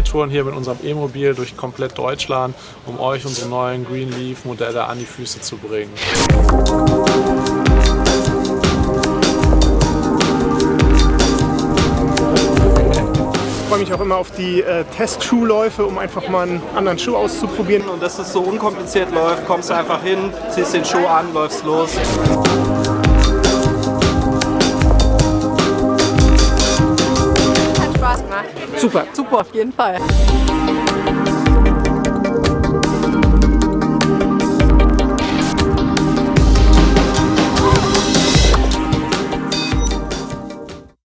touren hier mit unserem E-Mobil durch komplett Deutschland, um euch unsere neuen Green Leaf Modelle an die Füße zu bringen. freue mich auch immer auf die äh, Testschuhläufe, um einfach mal einen anderen Schuh auszuprobieren. Und dass es so unkompliziert läuft, kommst du einfach hin, ziehst den Schuh an, läufst los. Super. Super, auf jeden Fall.